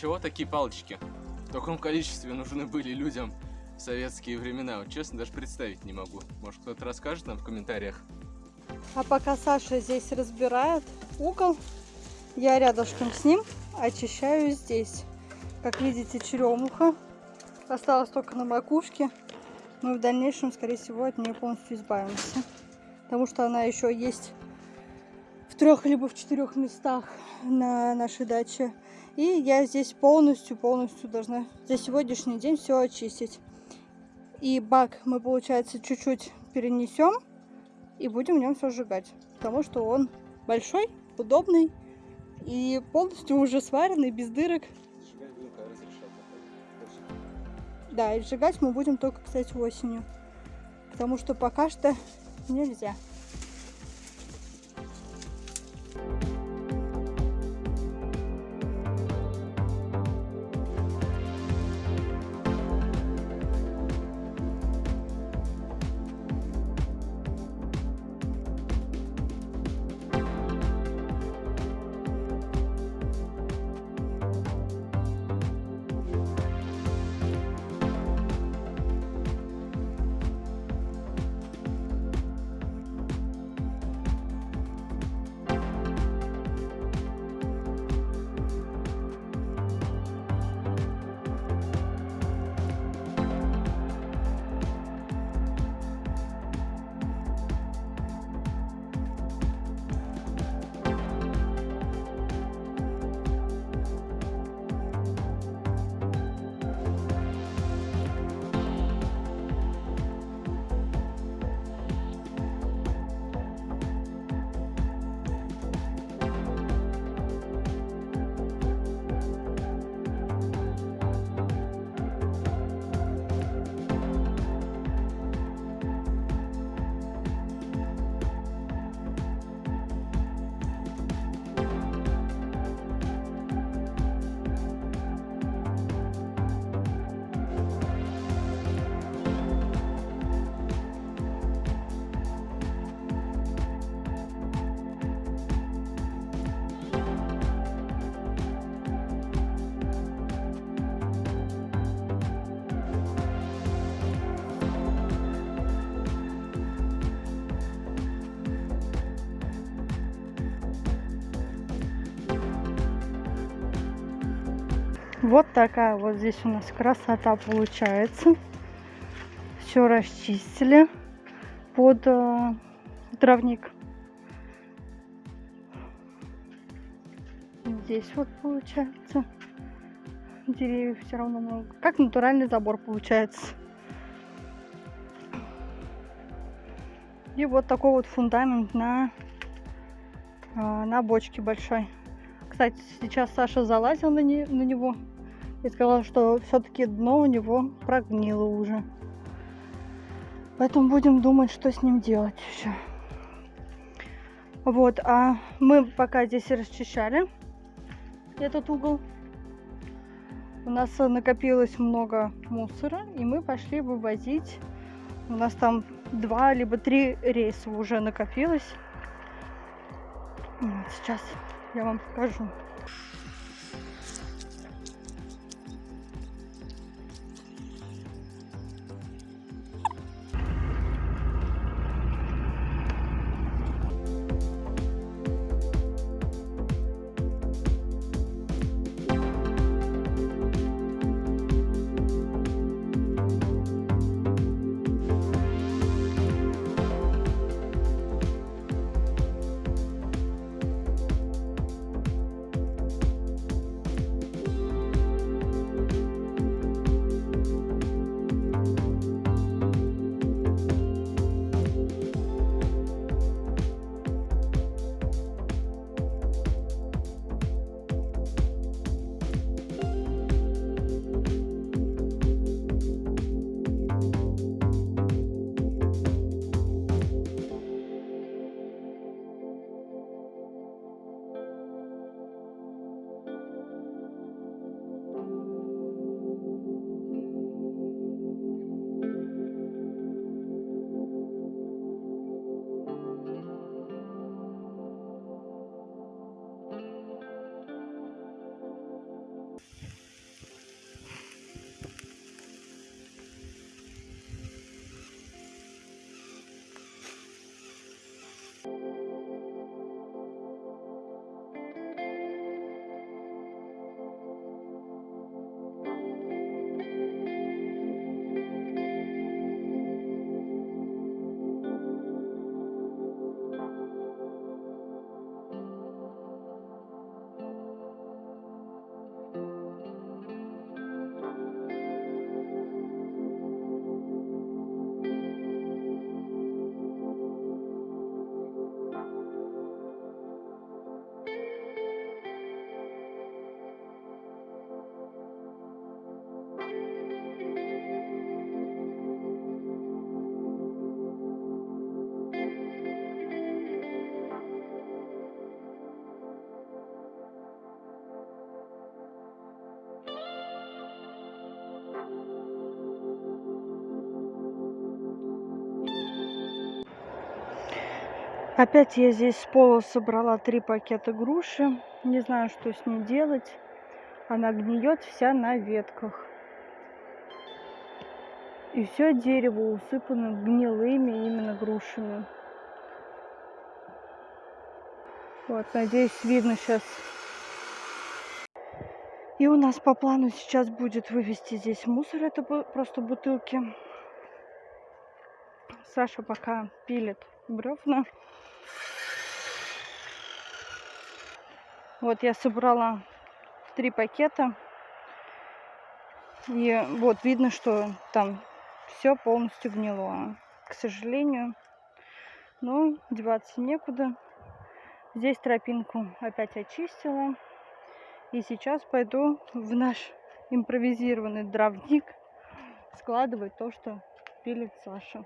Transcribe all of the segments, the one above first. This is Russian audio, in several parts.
чего такие палочки? В таком количестве нужны были людям в советские времена. Вот честно, даже представить не могу. Может, кто-то расскажет нам в комментариях. А пока Саша здесь разбирает угол, я рядышком с ним очищаю здесь. Как видите, черемуха осталась только на макушке. Мы в дальнейшем, скорее всего, от нее полностью избавимся. Потому что она еще есть в трех либо в четырех местах на нашей даче. И я здесь полностью, полностью должна за сегодняшний день все очистить. И бак мы, получается, чуть-чуть перенесем и будем в нем все сжигать. Потому что он большой, удобный и полностью уже сваренный, без дырок. Да, и сжигать мы будем только, кстати, осенью. Потому что пока что нельзя. Вот такая вот здесь у нас красота получается. Все расчистили под э, травник. Здесь вот получается деревьев все равно много. Как натуральный забор получается. И вот такой вот фундамент на, э, на бочке большой. Кстати, сейчас Саша залазил на, не, на него и сказала, что все-таки дно у него прогнило уже. Поэтому будем думать, что с ним делать еще. Вот, а мы пока здесь расчищали этот угол, у нас накопилось много мусора, и мы пошли вывозить. У нас там два либо три рейса уже накопилось. Вот сейчас я вам покажу. Опять я здесь с пола собрала три пакета груши. Не знаю, что с ней делать. Она гниет вся на ветках. И все дерево усыпано гнилыми именно грушами. Вот, надеюсь, видно сейчас. И у нас по плану сейчас будет вывести здесь мусор. Это просто бутылки. Саша пока пилит бревна. Вот я собрала три пакета. И вот видно, что там все полностью гнило. К сожалению. Но деваться некуда. Здесь тропинку опять очистила. И сейчас пойду в наш импровизированный дровник складывать то, что пилит Саша.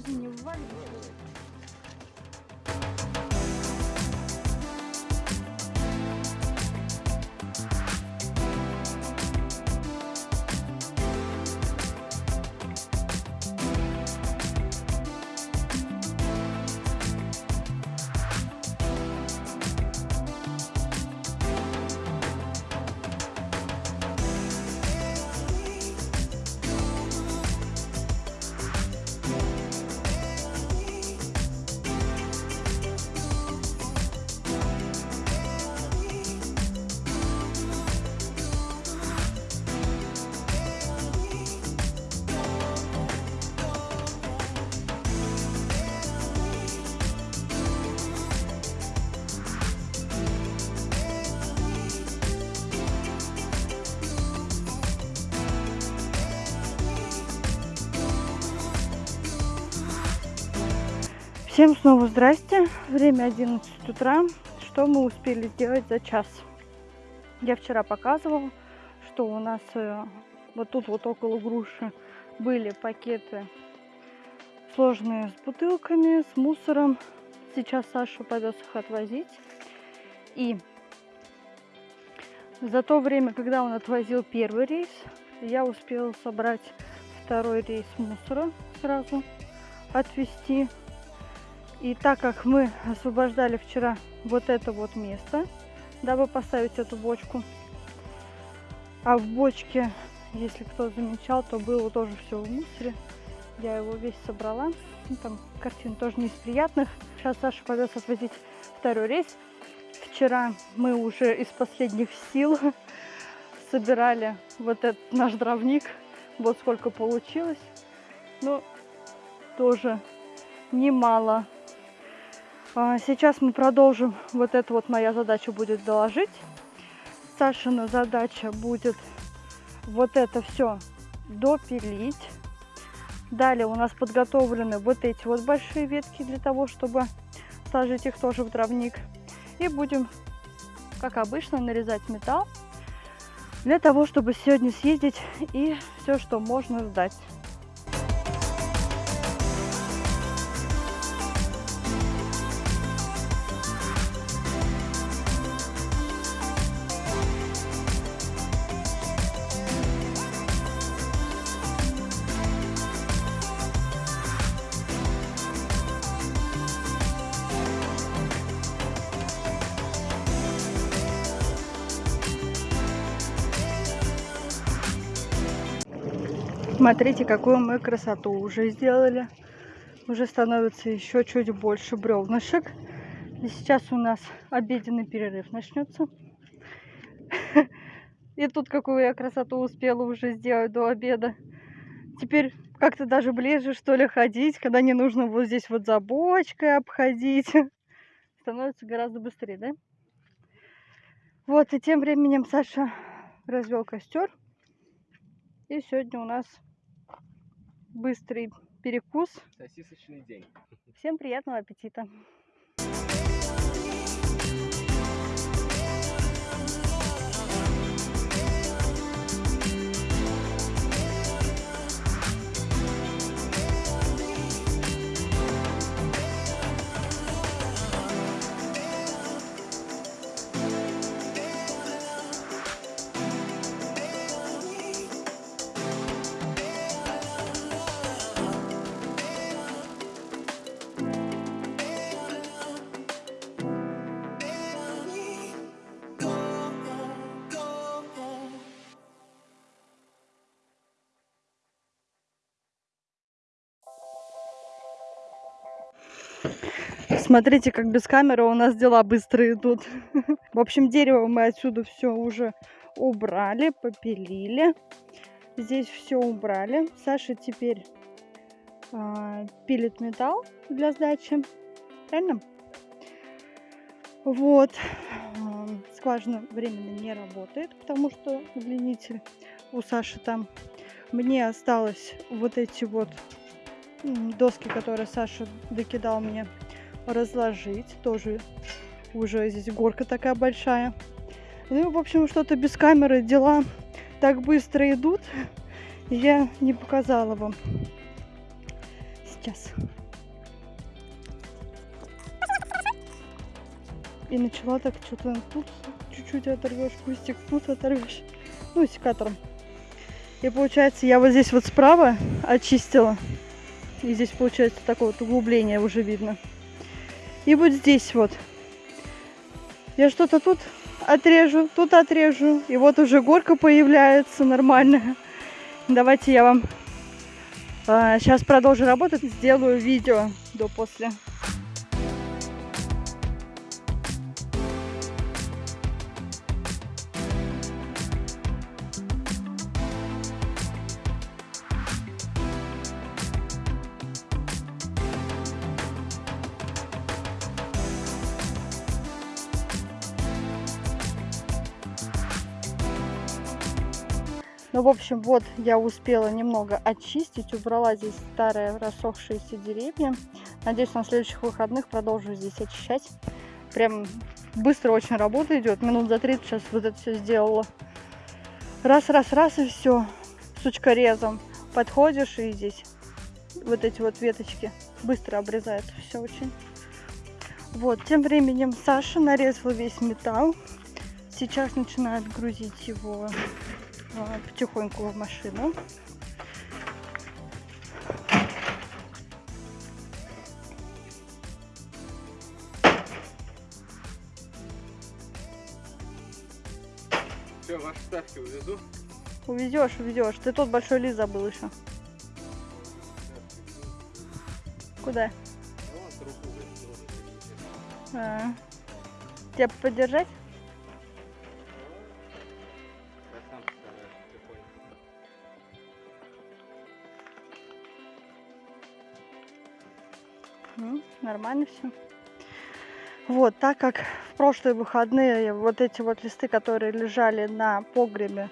Подожди, не вываливай. Всем снова здрасте. Время 11 утра. Что мы успели сделать за час? Я вчера показывала, что у нас э, вот тут вот около груши были пакеты сложные с бутылками, с мусором. Сейчас Саша пойдет их отвозить. И за то время, когда он отвозил первый рейс, я успела собрать второй рейс мусора сразу, отвезти и так как мы освобождали вчера вот это вот место, дабы поставить эту бочку, а в бочке, если кто замечал, то было тоже все в мусоре. Я его весь собрала. Ну, там картин тоже не из приятных. Сейчас Саша повез отвозить второй рейс. Вчера мы уже из последних сил собирали вот этот наш дровник. Вот сколько получилось. Ну, тоже немало сейчас мы продолжим. Вот это вот моя задача будет доложить. Сашина задача будет вот это все допилить. Далее у нас подготовлены вот эти вот большие ветки для того, чтобы сложить их тоже в дровник. И будем, как обычно, нарезать металл для того, чтобы сегодня съездить и все, что можно сдать. Смотрите, какую мы красоту уже сделали. Уже становится еще чуть больше бревнышек. И сейчас у нас обеденный перерыв начнется. И тут какую я красоту успела уже сделать до обеда. Теперь как-то даже ближе, что ли, ходить, когда не нужно вот здесь вот за бочкой обходить. Становится гораздо быстрее, да? Вот, и тем временем Саша развел костер. И сегодня у нас быстрый перекус. Сосисочный день. Всем приятного аппетита! Смотрите, как без камеры у нас дела быстро идут. В общем, дерево мы отсюда все уже убрали, попилили. Здесь все убрали. Саша теперь а, пилит металл для сдачи. Правильно? Вот. Скважина временно не работает, потому что удлинитель у Саши там. Мне осталось вот эти вот доски, которые Саша докидал мне, разложить. Тоже уже здесь горка такая большая. Ну в общем, что-то без камеры дела так быстро идут. Я не показала вам. Сейчас. И начала так что-то тут чуть-чуть оторвешь, кустик тут оторвешь. Ну, секатором. И получается, я вот здесь вот справа очистила. И здесь получается такое вот углубление уже видно. И вот здесь вот. Я что-то тут отрежу, тут отрежу. И вот уже горка появляется нормальная. Давайте я вам а, сейчас продолжу работать. Сделаю видео до-после. Ну, в общем, вот я успела немного очистить, убрала здесь старые рассохшиеся деревья. Надеюсь, на следующих выходных продолжу здесь очищать. Прям быстро очень работа идет. Минут за 30 сейчас вот это все сделала. Раз, раз, раз и все. Сучкорезом подходишь и здесь вот эти вот веточки быстро обрезают все очень. Вот, тем временем Саша нарезала весь металл. Сейчас начинает грузить его потихоньку в машину. Все, ваши ставки увезу. Увезешь, увезешь. Ты тот большой лист забыл еще. Куда? А. Тебя поддержать? Нормально все. Вот, так как в прошлые выходные вот эти вот листы, которые лежали на погребе,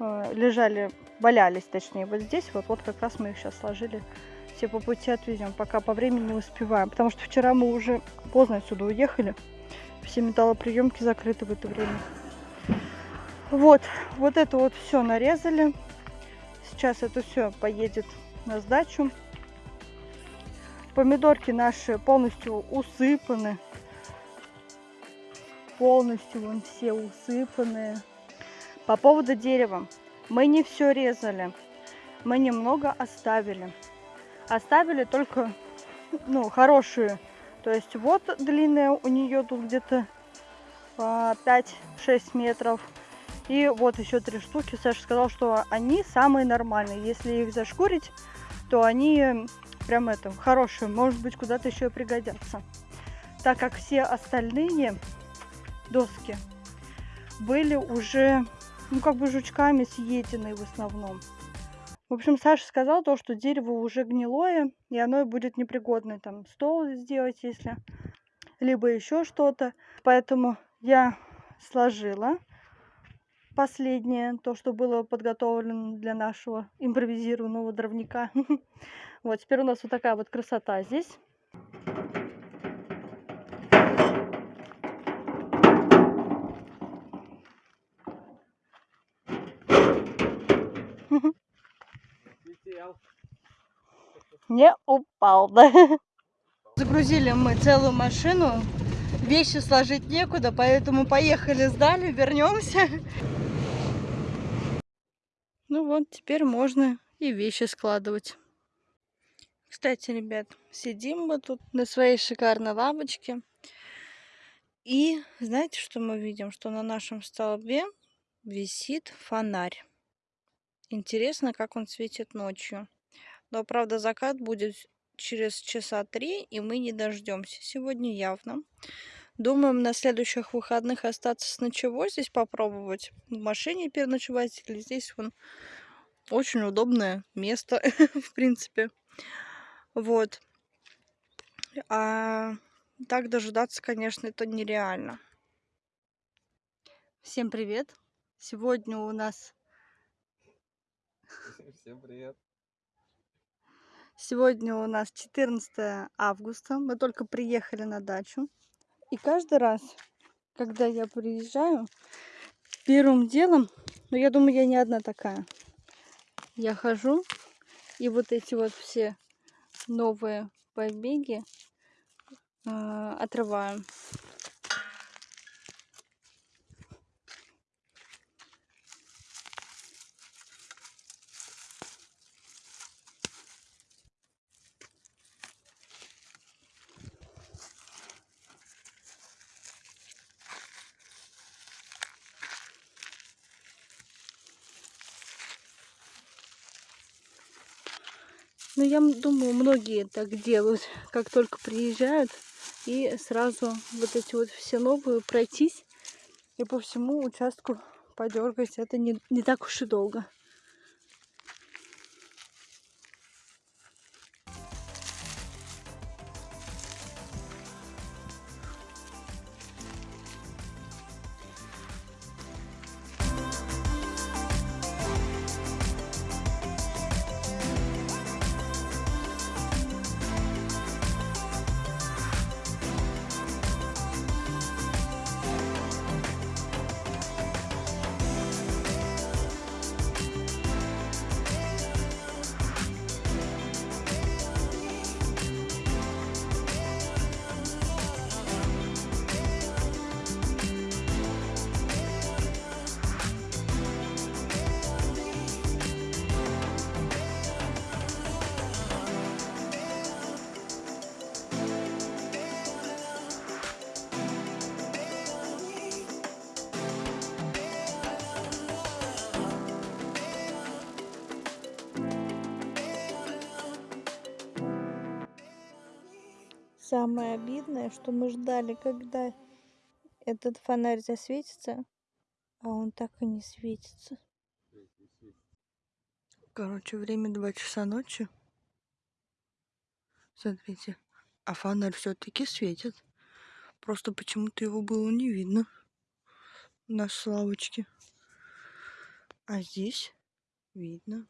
э, лежали, валялись точнее, вот здесь, вот, вот как раз мы их сейчас сложили, все по пути отвезем, пока по времени не успеваем. Потому что вчера мы уже поздно отсюда уехали, все металлоприемки закрыты в это время. Вот, вот это вот все нарезали. Сейчас это все поедет на сдачу. Помидорки наши полностью усыпаны. Полностью вон все усыпанные. По поводу дерева. Мы не все резали. Мы немного оставили. Оставили только ну, хорошие. То есть вот длинная у нее тут где-то 5-6 метров. И вот еще три штуки. Саша сказал, что они самые нормальные. Если их зашкурить, то они прям это, хорошие. Может быть, куда-то еще и пригодятся. Так как все остальные доски были уже, ну, как бы жучками съедены в основном. В общем, Саша сказал то, что дерево уже гнилое, и оно будет непригодное. Там стол сделать, если, либо еще что-то. Поэтому я сложила последнее, то, что было подготовлено для нашего импровизированного дровника. Вот, теперь у нас вот такая вот красота здесь. Не упал, да? Загрузили мы целую машину. Вещи сложить некуда, поэтому поехали, сдали, вернемся. Ну вот, теперь можно и вещи складывать. Кстати, ребят, сидим мы тут на своей шикарной лавочке. И знаете, что мы видим? Что на нашем столбе висит фонарь. Интересно, как он светит ночью. Но, правда, закат будет через часа три, и мы не дождемся сегодня явно. Думаем на следующих выходных остаться с ночевой здесь попробовать. В машине переночевать или здесь вон очень удобное место, в принципе. Вот. А так дожидаться, конечно, это нереально. Всем привет! Сегодня у нас... Всем привет. Сегодня у нас 14 августа. Мы только приехали на дачу. И каждый раз, когда я приезжаю, первым делом, ну я думаю, я не одна такая, я хожу и вот эти вот все новые побеги э, отрываю. Ну, я думаю, многие так делают, как только приезжают, и сразу вот эти вот все новые пройтись и по всему участку подергать. Это не, не так уж и долго. Самое обидное, что мы ждали, когда этот фонарь засветится, а он так и не светится. Короче, время 2 часа ночи. Смотрите, а фонарь все-таки светит. Просто почему-то его было не видно на славочке. А здесь видно.